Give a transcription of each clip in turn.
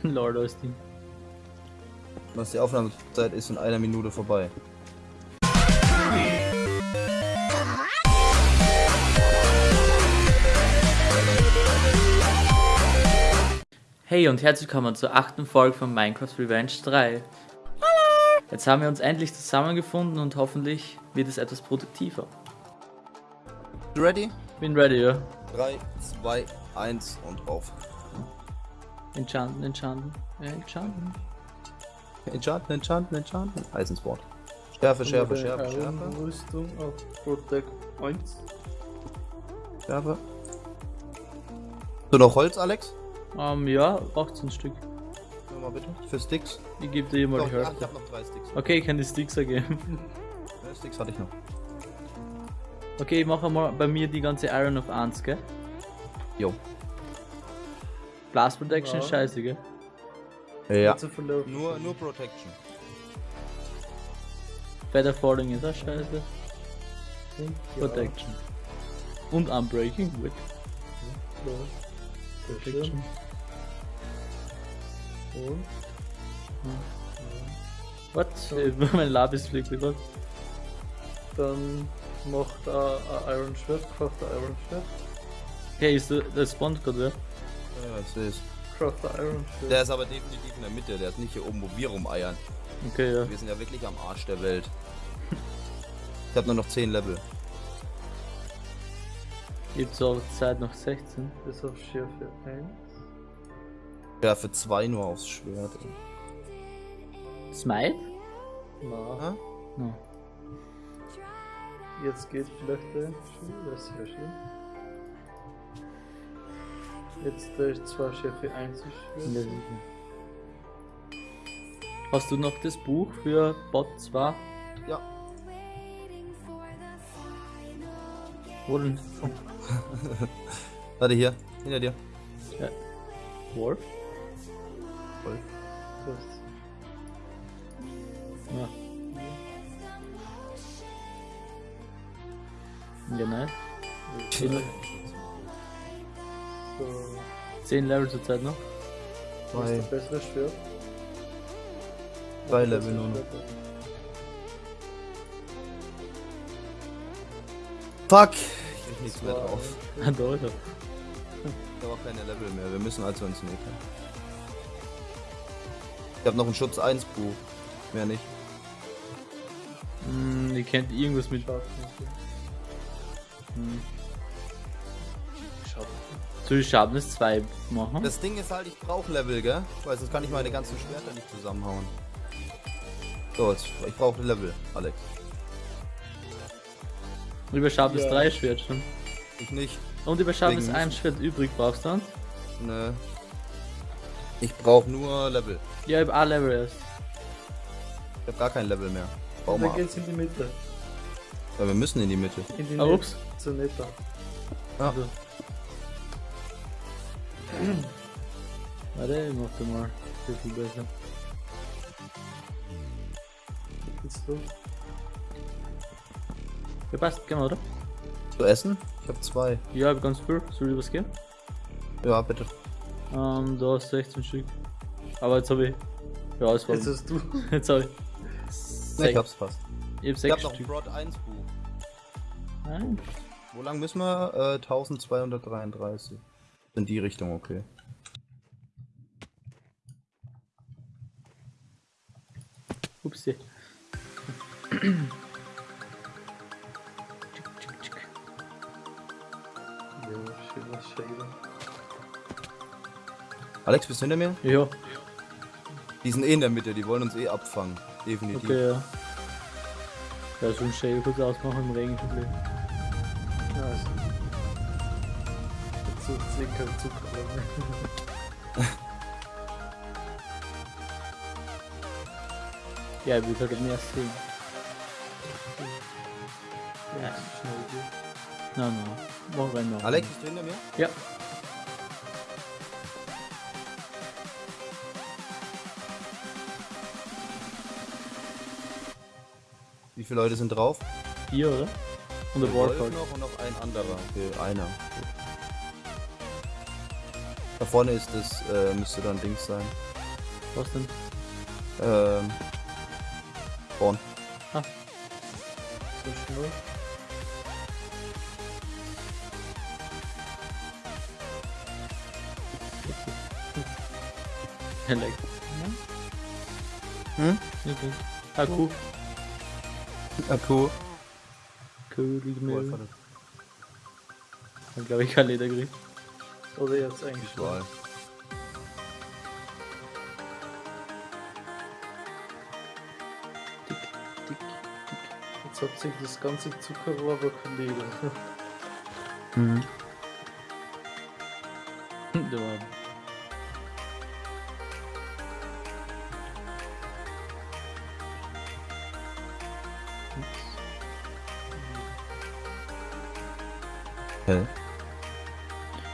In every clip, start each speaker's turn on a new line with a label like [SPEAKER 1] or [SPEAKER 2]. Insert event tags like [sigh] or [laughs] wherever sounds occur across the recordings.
[SPEAKER 1] [laughs] Lord Austin.
[SPEAKER 2] Was die Aufnahmezeit ist in einer Minute vorbei.
[SPEAKER 1] Hey und herzlich willkommen zur achten Folge von Minecraft Revenge 3. Jetzt haben wir uns endlich zusammengefunden und hoffentlich wird es etwas produktiver.
[SPEAKER 2] Du ready?
[SPEAKER 1] Bin ready, ja.
[SPEAKER 2] 3, 2, 1 und auf.
[SPEAKER 1] Enchanten, enchanten, enchanten.
[SPEAKER 2] Enchanten, enchanten, enchanten. Eisensport. Schärfe, Schärfe, Schärfe, Schärfe.
[SPEAKER 3] Rüstung auf Protect 1.
[SPEAKER 2] Schärfe. So noch Holz, Alex?
[SPEAKER 1] Ähm, ja, 18 Stück.
[SPEAKER 2] Mal bitte. Für Sticks.
[SPEAKER 1] Ich gebe dir mal die
[SPEAKER 2] ja, ich
[SPEAKER 1] Hälfte.
[SPEAKER 2] hab noch drei Sticks.
[SPEAKER 1] Okay, ich kann die Sticks ergeben. [laughs]
[SPEAKER 2] Ja, Sticks hatte ich noch.
[SPEAKER 1] Okay, ich mache mal bei mir die ganze Iron auf 1, gell?
[SPEAKER 2] Jo.
[SPEAKER 1] Blast Protection ist
[SPEAKER 3] Ja.
[SPEAKER 1] scheiße, gell?
[SPEAKER 2] Ja. Nur, nur Protection.
[SPEAKER 1] Feather Falling ist auch scheiße.
[SPEAKER 3] Ja.
[SPEAKER 1] Protection. Und Unbreaking, gut.
[SPEAKER 3] Ja.
[SPEAKER 1] Protection.
[SPEAKER 3] Und?
[SPEAKER 1] What? [laughs] mein Labis fliegt über.
[SPEAKER 3] Dann macht er ein Iron Schwert, craft ein Iron Schwert.
[SPEAKER 1] Okay, ist der, der spawnt gerade, ja?
[SPEAKER 2] Ja, seh's.
[SPEAKER 3] Craft ein Iron Schwert.
[SPEAKER 2] Der ist aber definitiv in der Mitte, der ist nicht hier oben, wo wir rumeiern.
[SPEAKER 1] Okay, ja.
[SPEAKER 2] Wir sind ja wirklich am Arsch der Welt. Ich hab nur noch 10 Level.
[SPEAKER 1] Gibt's auch Zeit noch 16.
[SPEAKER 3] Das auf Schärfe 1.
[SPEAKER 2] Schärfe 2 nur aufs Schwert. ey.
[SPEAKER 1] Smite?
[SPEAKER 3] Na?
[SPEAKER 1] No.
[SPEAKER 3] jetzt geht vielleicht der schon. Das ist sehr schön. Jetzt Schärfe 1 ist Schwert.
[SPEAKER 1] Hast du noch das Buch für Bot 2?
[SPEAKER 2] Ja.
[SPEAKER 1] Wo denn?
[SPEAKER 2] Warte hier, hinter dir.
[SPEAKER 1] Wolf?
[SPEAKER 2] Voll.
[SPEAKER 3] Das
[SPEAKER 1] Ja. Ja, nein.
[SPEAKER 3] So.
[SPEAKER 1] 10 Level zur Zeit noch.
[SPEAKER 3] Was ist
[SPEAKER 2] Zwei.
[SPEAKER 3] das bessere Schwert?
[SPEAKER 2] Zwei
[SPEAKER 3] Das
[SPEAKER 2] Level
[SPEAKER 3] bessere
[SPEAKER 2] nur noch. Fuck! Ich krieg nichts mehr drauf.
[SPEAKER 1] Ah, er.
[SPEAKER 2] Ich habe auch keine Level mehr. Wir müssen also ins Meter. Ich habe noch ein Schutz 1 Buch. Mehr nicht.
[SPEAKER 1] Hm, ihr kennt irgendwas mit. Hm.
[SPEAKER 3] Schaut.
[SPEAKER 1] Soll ich Sharpness 2 machen?
[SPEAKER 2] Das Ding ist halt, ich brauche Level, gell? Weil sonst kann ich meine ganzen Schwerter nicht zusammenhauen. So, jetzt, ich brauche Level, Alex.
[SPEAKER 1] über Sharpness
[SPEAKER 3] Ja.
[SPEAKER 1] 3 Schwert schon.
[SPEAKER 2] Ich nicht.
[SPEAKER 1] Und über Sharpness
[SPEAKER 2] Wegen-
[SPEAKER 1] 1 Schwert übrig brauchst du dann?
[SPEAKER 2] Ne. Ich brauche nur Level.
[SPEAKER 1] Ja, ich hab A-Level erst.
[SPEAKER 2] Ich habe gar kein Level mehr. Bau
[SPEAKER 3] Und
[SPEAKER 2] mal
[SPEAKER 3] dann geht's in die Mitte.
[SPEAKER 2] Ja, wir müssen in die Mitte.
[SPEAKER 3] In die
[SPEAKER 1] Ah,
[SPEAKER 3] Mitte.
[SPEAKER 1] ups.
[SPEAKER 3] Zur Neta.
[SPEAKER 2] Ja.
[SPEAKER 1] Also. Warte, ich mach den mal ein bisschen besser.
[SPEAKER 3] Jetzt du.
[SPEAKER 1] Ja, passt, genau, oder?
[SPEAKER 2] Zu essen? Ich habe zwei.
[SPEAKER 1] Ja, hab ganz viel. Soll ich was geben?
[SPEAKER 2] Ja, bitte.
[SPEAKER 1] Ähm, da hast 16 Stück. Aber jetzt habe ich. Ja, es war.
[SPEAKER 3] Jetzt hast du. [laughs]
[SPEAKER 1] Jetzt habe ich.
[SPEAKER 2] Ne,
[SPEAKER 1] Sech-
[SPEAKER 2] ich hab's fast.
[SPEAKER 1] ich hab
[SPEAKER 2] Ich
[SPEAKER 1] 6
[SPEAKER 2] hab noch ein. Prod 1 Buch.
[SPEAKER 1] Nein.
[SPEAKER 2] Wo lang müssen wir? Äh, 1233. In die Richtung, okay.
[SPEAKER 1] Upsi.
[SPEAKER 2] Alex, bist du hinter mir?
[SPEAKER 1] Ja,
[SPEAKER 2] Die sind eh in der Mitte, die wollen uns eh abfangen. Definitiv.
[SPEAKER 1] okay, ja. Ja, so ein Shell kurz ausmachen im Regen.
[SPEAKER 3] Ja, also. Jetzt sucht sie kein Zucker.
[SPEAKER 1] Ja, ich will halt gerne erst sehen.
[SPEAKER 3] Ja, schnell geht.
[SPEAKER 1] Nein, nein. Mach rein noch.
[SPEAKER 2] Alex, bist du hinter mir?
[SPEAKER 1] Ja.
[SPEAKER 2] Wie viele Leute sind drauf?
[SPEAKER 1] Vier, oder? Und der
[SPEAKER 2] Wolf
[SPEAKER 1] Warthog.
[SPEAKER 2] noch und noch ein anderer. Okay, einer. Gut. Da vorne ist das, äh, müsste dann Dings sein.
[SPEAKER 1] Was denn?
[SPEAKER 2] Ähm. Spawn.
[SPEAKER 3] So schnell.
[SPEAKER 1] Leck.
[SPEAKER 2] Hm?
[SPEAKER 1] Okay. Ah.
[SPEAKER 2] Akku.
[SPEAKER 1] Mehl.
[SPEAKER 2] warte.
[SPEAKER 1] Dann glaube ich kein Leder gekriegt.
[SPEAKER 3] Oder jetzt eigentlich.
[SPEAKER 2] Überall.
[SPEAKER 1] Tick, tick.
[SPEAKER 3] Jetzt hat sich das ganze Zuckerrohr Leder.
[SPEAKER 2] Mhm. [laughs]
[SPEAKER 1] Da war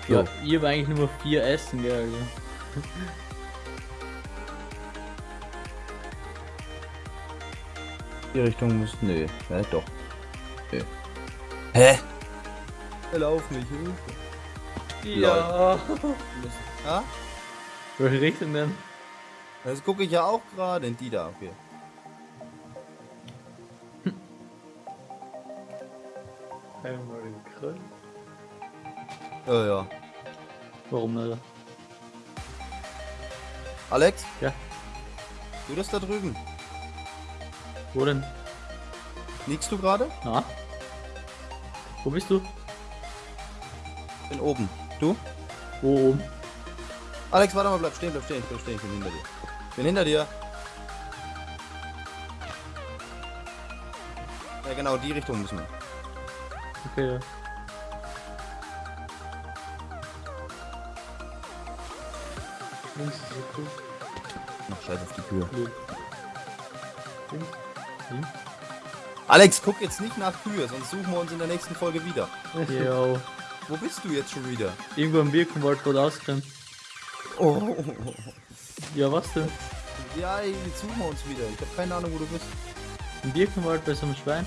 [SPEAKER 2] Hä?
[SPEAKER 1] Ja, ich habe eigentlich nur vier Essen, gell, also.
[SPEAKER 2] Die Richtung muss. Nee. Hä, doch. Nee. Hä? Lauf nicht, Hilfe.
[SPEAKER 3] Ja.
[SPEAKER 2] Ja?
[SPEAKER 1] Welche Richtung denn?
[SPEAKER 2] Das gucke ich ja auch gerade in die da, okay.
[SPEAKER 3] Einmal im Kreis.
[SPEAKER 2] Ja, ja.
[SPEAKER 1] Warum nicht?
[SPEAKER 2] Alex?
[SPEAKER 1] Ja.
[SPEAKER 2] Du das da drüben?
[SPEAKER 1] Wo denn?
[SPEAKER 2] Liegst du gerade?
[SPEAKER 1] Na? Wo bist du?
[SPEAKER 2] Bin oben. Du?
[SPEAKER 1] Wo oben?
[SPEAKER 2] Alex, warte mal, bleib stehen, bleib stehen, bleib stehen, ich bin hinter dir. Bin hinter dir. Ja, genau, die Richtung müssen wir.
[SPEAKER 1] Okay, ja.
[SPEAKER 3] Links ist cool.
[SPEAKER 2] Ach, scheiß auf die Tür.
[SPEAKER 1] Blöd.
[SPEAKER 3] Links.
[SPEAKER 1] Hm?
[SPEAKER 2] Alex, guck jetzt nicht nach Kühe, sonst suchen wir uns in der nächsten Folge wieder.
[SPEAKER 1] Jo.
[SPEAKER 2] Wo bist du jetzt schon wieder?
[SPEAKER 1] Irgendwo im Birkenwald wurde ausgerannt.
[SPEAKER 2] Oh.
[SPEAKER 1] Ja, was denn?
[SPEAKER 2] Ja, jetzt suchen wir uns wieder. Ich habe keine Ahnung, wo du bist.
[SPEAKER 1] Im Birkenwald bei so einem Schwein?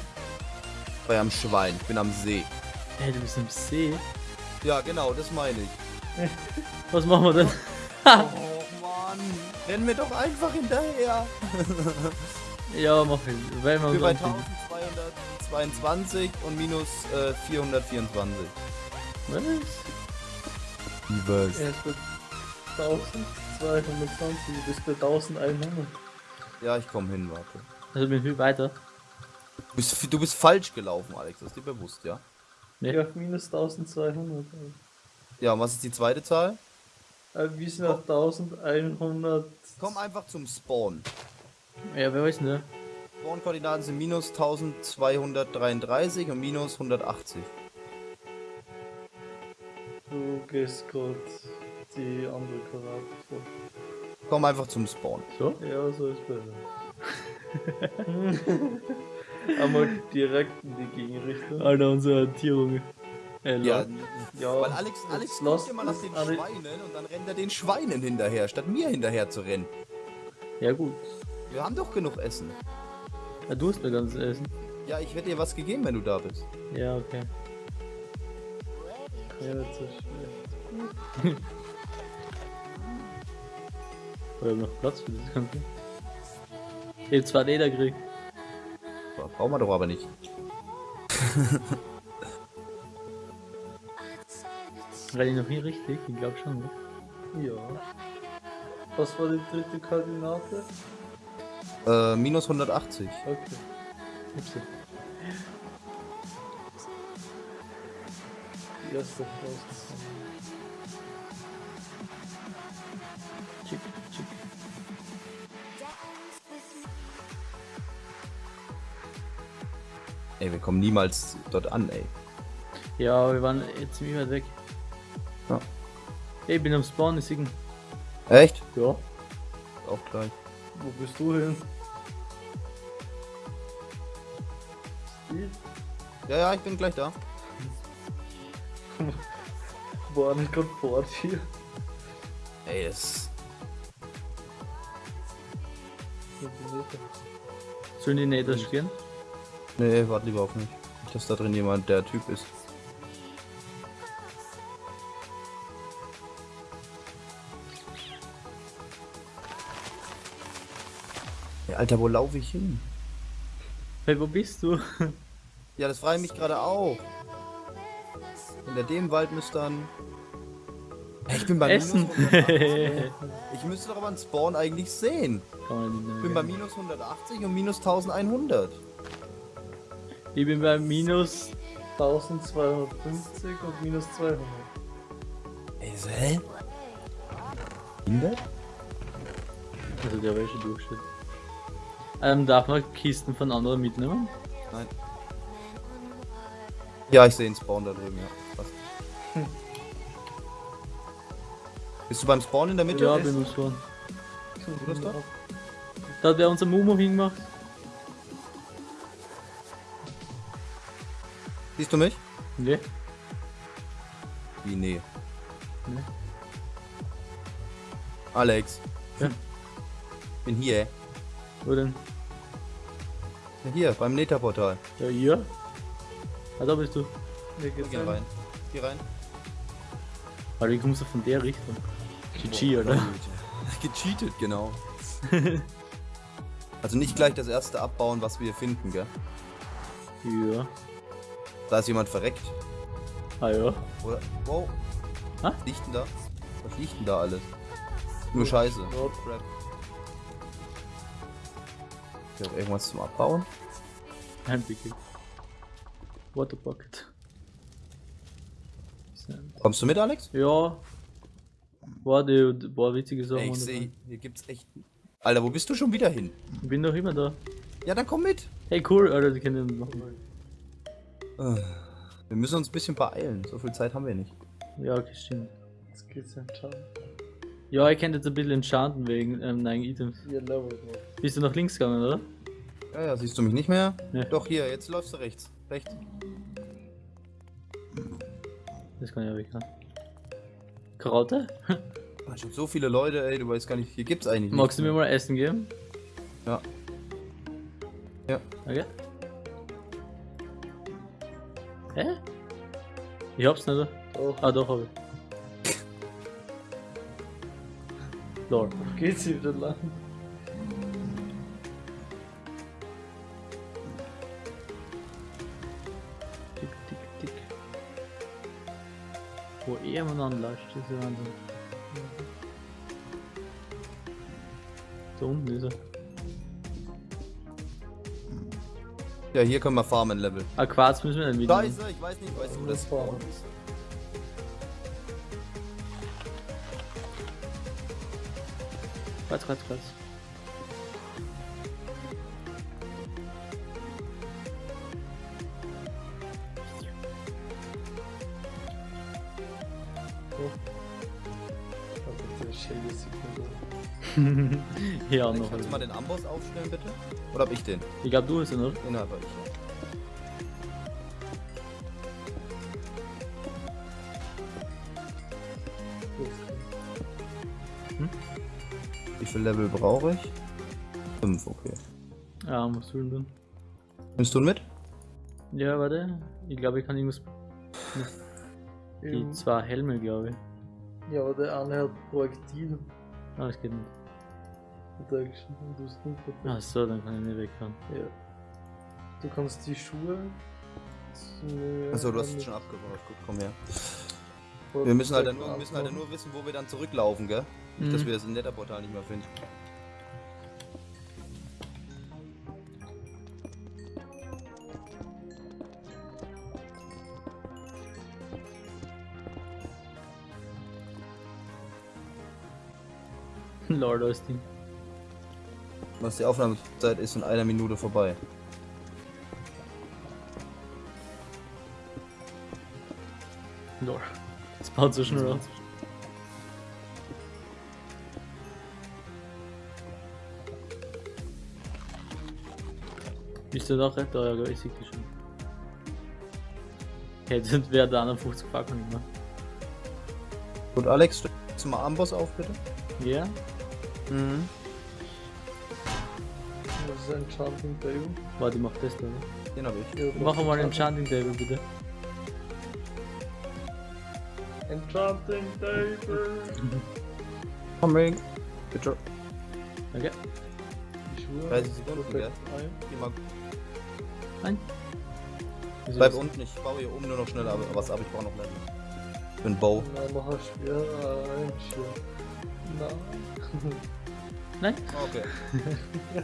[SPEAKER 2] Bei am Schwein, ich bin am See.
[SPEAKER 1] Hey, du bist im See.
[SPEAKER 2] Ja, genau, das meine ich. [laughs]
[SPEAKER 1] Was machen wir denn?
[SPEAKER 2] Oh Mann, rennen wir doch einfach hinterher. [laughs]
[SPEAKER 1] Ja, mach ich. Weil wir
[SPEAKER 2] bei
[SPEAKER 1] anfinden.
[SPEAKER 2] 1222 und minus äh, 424.
[SPEAKER 1] Was?
[SPEAKER 2] Wie was?
[SPEAKER 3] Er ist bei 1220, du bist bei 1100.
[SPEAKER 2] Ja, ich komme hin, warte.
[SPEAKER 1] Also bin viel weiter.
[SPEAKER 2] Du bist, du bist falsch gelaufen, Alex, das ist dir bewusst, ja?
[SPEAKER 1] Nee.
[SPEAKER 3] Ja, minus 1200.
[SPEAKER 2] Ja, und was ist die zweite Zahl?
[SPEAKER 3] Äh, wir sind auf 1100.
[SPEAKER 2] Komm einfach zum Spawn.
[SPEAKER 1] Ja, wer weiß ne? nicht.
[SPEAKER 2] Spawn-Koordinaten sind minus 1233 und minus 180.
[SPEAKER 3] Du gehst gerade die andere Karate vor.
[SPEAKER 2] Komm einfach zum Spawn.
[SPEAKER 1] So?
[SPEAKER 3] Ja, so ist besser. [laughs] Einmal direkt in die Gegenrichtung.
[SPEAKER 1] Alter, unsere Tierung. Äh,
[SPEAKER 2] Ja,
[SPEAKER 1] ja.
[SPEAKER 2] Weil Alex, Alex guckt immer nach den
[SPEAKER 3] alle-
[SPEAKER 2] Schweinen und dann rennt er den Schweinen hinterher, statt mir hinterher zu rennen.
[SPEAKER 1] ja, gut.
[SPEAKER 2] Wir haben doch genug Essen.
[SPEAKER 1] Ja, du hast mir ganz essen.
[SPEAKER 2] Ja, ich hätte dir was gegeben, wenn du da bist.
[SPEAKER 1] Ja, okay.
[SPEAKER 3] Ja, das ist schwer.
[SPEAKER 1] Wir haben noch Platz für das Ganze. Ich hab zwei Leder gekriegt.
[SPEAKER 2] Brauchen wir doch aber nicht. [laughs]
[SPEAKER 1] Renn ich noch nie richtig? Ich glaube schon. Ne?
[SPEAKER 3] Ja. Was war die dritte Koordinate?
[SPEAKER 2] Äh, minus 180.
[SPEAKER 3] Okay.
[SPEAKER 1] Upsi.
[SPEAKER 3] Die erste raus.
[SPEAKER 1] Chick, chick.
[SPEAKER 2] Ey, wir kommen niemals dort an, ey.
[SPEAKER 1] Ja, wir waren jetzt ziemlich weit weg. Ich bin am Spawn, ich ihn.
[SPEAKER 2] Echt?
[SPEAKER 1] Ja.
[SPEAKER 2] Auch gleich.
[SPEAKER 3] Wo bist du hin?
[SPEAKER 2] Ja, ja, ich bin gleich da.
[SPEAKER 3] War nicht gerade vor dir.
[SPEAKER 2] Ey, das.
[SPEAKER 1] Sollen die Naders gehen?
[SPEAKER 2] Nee, warte lieber auf mich. Nicht, dass da drin jemand der Typ ist. Alter, wo laufe ich hin?
[SPEAKER 1] Hey, wo bist du?
[SPEAKER 2] Ja, das frage ich mich gerade auch. Hinter dem Wald müsste dann... Ich bin bei
[SPEAKER 1] Essen.
[SPEAKER 2] minus 180. Ich müsste doch aber einen Spawn eigentlich sehen. Ich bin bei minus 180 und minus 1100.
[SPEAKER 1] ich bin bei minus
[SPEAKER 3] 1250 und minus 200.
[SPEAKER 2] Ey, so, hä? Hindert?
[SPEAKER 1] Also der schon Durchschnitt. Ähm, darf man Kisten von anderen mitnehmen?
[SPEAKER 2] Nein. Ja, ich sehe einen Spawn da drüben, ja. Passt. Bist du beim Spawn in der Mitte?
[SPEAKER 1] Ja, bin schon.
[SPEAKER 2] du das da?
[SPEAKER 1] Da hat wer unser Mumu hingemacht.
[SPEAKER 2] Siehst du mich?
[SPEAKER 1] Ne?
[SPEAKER 2] Wie, nee.
[SPEAKER 1] Nee.
[SPEAKER 2] Alex.
[SPEAKER 1] Ja.
[SPEAKER 2] Bin hier.
[SPEAKER 1] Wo denn?
[SPEAKER 2] Ja, Hier, beim Netherportal.
[SPEAKER 1] Ja, hier? Ah, da bist du.
[SPEAKER 3] Geht's
[SPEAKER 2] Geh
[SPEAKER 3] ein.
[SPEAKER 2] rein. Geh rein.
[SPEAKER 1] Aber wie kommst du von der Richtung? GG, oder? [laughs]
[SPEAKER 2] Gecheatet, genau. [laughs] also nicht gleich das erste abbauen, was wir finden, gell?
[SPEAKER 1] Ja.
[SPEAKER 2] Da ist jemand verreckt.
[SPEAKER 1] Ah ja.
[SPEAKER 2] Oder? Wow.
[SPEAKER 1] Hä?
[SPEAKER 2] Was liegt denn da? Was liegt denn da alles? Nur Scheiße.
[SPEAKER 3] Not
[SPEAKER 2] Crap. Ich hab irgendwas zum Abbauen.
[SPEAKER 1] Ein Pickel. Water Bucket.
[SPEAKER 2] Kommst du mit, Alex?
[SPEAKER 1] Ja. War die, war witzige Sachen.
[SPEAKER 2] Ey, ich seh, hier gibt's echt. Alter, wo bist du schon wieder hin?
[SPEAKER 1] Ich bin doch immer da.
[SPEAKER 2] Ja, dann komm mit.
[SPEAKER 1] Hey, cool, Alter, die können machen.
[SPEAKER 2] Wir müssen uns ein bisschen beeilen. So viel Zeit haben wir nicht.
[SPEAKER 1] Ja, okay, stimmt.
[SPEAKER 3] Jetzt geht's entscheiden.
[SPEAKER 1] Ja, ich könnte jetzt ein bisschen enchanten wegen ähm, neuen Items.
[SPEAKER 3] Level noch.
[SPEAKER 1] Bist du nach links gegangen, oder?
[SPEAKER 2] Ja, ja, siehst du mich nicht mehr?
[SPEAKER 1] Nee.
[SPEAKER 2] Doch, hier, jetzt läufst du rechts. Rechts.
[SPEAKER 1] Das kann ich ja weg. ne? Karotte?
[SPEAKER 2] Da sind so viele Leute, ey, du weißt gar nicht. Hier gibt's eigentlich
[SPEAKER 1] Magst du mir mal Essen geben?
[SPEAKER 2] Ja. Ja.
[SPEAKER 1] Okay. Hä? Ich hab's nicht. oder?
[SPEAKER 3] Doch.
[SPEAKER 1] Ah, doch hab ich. Lol.
[SPEAKER 3] Geht's hier wieder lang?
[SPEAKER 1] Tick, tick, tick. Wo er man anlascht, das ist ja Wahnsinn. Da unten ist er.
[SPEAKER 2] Ja, hier können wir farmen Level.
[SPEAKER 1] Ah, Quarz müssen wir nicht mitnehmen.
[SPEAKER 2] Scheiße, ich weiß nicht, weißt du, wo
[SPEAKER 3] Das
[SPEAKER 2] Spawn ist?
[SPEAKER 3] Der Shady Sekunde.
[SPEAKER 1] ja, noch.
[SPEAKER 2] kannst du mal den Amboss aufstellen, bitte? Oder hab ich den?
[SPEAKER 1] Ich glaube, du hast ihn, oder?
[SPEAKER 2] Den hab ich. Viel Level brauche ich? Fünf, okay.
[SPEAKER 1] Ja, musst du ihn tun.
[SPEAKER 2] Nimmst du ihn mit?
[SPEAKER 1] Ja, warte. Ich glaube, ich kann irgendwas. Die zwei Helme, glaube ich.
[SPEAKER 3] Ja, aber der eine hat Projektil.
[SPEAKER 1] Ah, das geht nicht.
[SPEAKER 3] Er geschrieben, du hast nicht
[SPEAKER 1] Ach so, dann kann ich nicht wegfahren.
[SPEAKER 3] Ja. Du kannst die Schuhe. zu-
[SPEAKER 2] Achso, du hast es schon abgebaut. Gut, komm her. Wir müssen halt, nur, müssen halt dann nur wissen, wo wir dann zurücklaufen, gell? Nicht, dass
[SPEAKER 1] Mhm.
[SPEAKER 2] wir das Netherportal nicht mehr finden. [laughs]
[SPEAKER 1] Lord, die.
[SPEAKER 2] Was die Aufnahmezeit ist in einer Minute vorbei.
[SPEAKER 1] Lord. Das baut so schnell. Da recht? Da, ja, ich sehe dich schon. Okay, das wäre der 51 Packung immer.
[SPEAKER 2] Gut, Alex, stellst du mal Amboss auf, bitte?
[SPEAKER 1] Ja?
[SPEAKER 2] Mhm.
[SPEAKER 3] Das ist ein Enchanting Table.
[SPEAKER 1] Warte, ich mach das da, oder?
[SPEAKER 2] Den hab ich.
[SPEAKER 3] Ja,
[SPEAKER 1] Mach mal
[SPEAKER 3] Enchanting-
[SPEAKER 1] Enchanting Table, bitte.
[SPEAKER 3] Enchanting Table. [laughs]
[SPEAKER 2] Coming. Bitte.
[SPEAKER 1] Okay.
[SPEAKER 3] Schwur.
[SPEAKER 2] 30 Sekunden, gell?
[SPEAKER 3] Ein.
[SPEAKER 2] Geh mal,
[SPEAKER 3] Wieso
[SPEAKER 2] bleib unten, ich baue hier oben nur noch schnell ab- was ab, ich brauche noch mehr. Für einen Bow.
[SPEAKER 3] Nein, mach ein. Schwer. Nein.
[SPEAKER 1] Nein?
[SPEAKER 2] Okay. [laughs]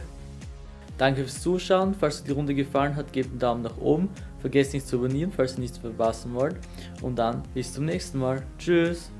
[SPEAKER 1] Danke fürs Zuschauen. Falls euch die Runde gefallen hat, gebt einen Daumen nach oben. Vergesst nicht zu abonnieren, falls ihr nichts verpassen wollt. Und dann bis zum nächsten Mal. Tschüss.